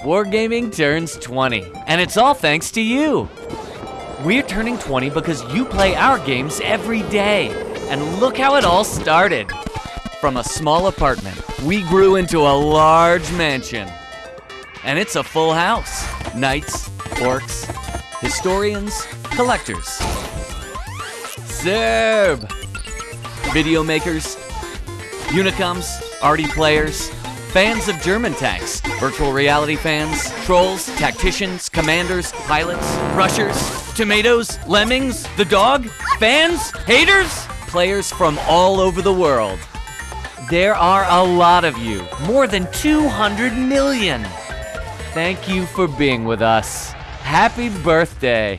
Wargaming turns 20, and it's all thanks to you. We're turning 20 because you play our games every day. And look how it all started. From a small apartment, we grew into a large mansion. And it's a full house. Knights, orcs, historians, collectors. Serb! Video makers, Unicums, arty players, fans of German tanks, virtual reality fans, trolls, tacticians, commanders, pilots, rushers, tomatoes, lemmings, the dog, fans, haters, players from all over the world. There are a lot of you, more than 200 million. Thank you for being with us. Happy birthday.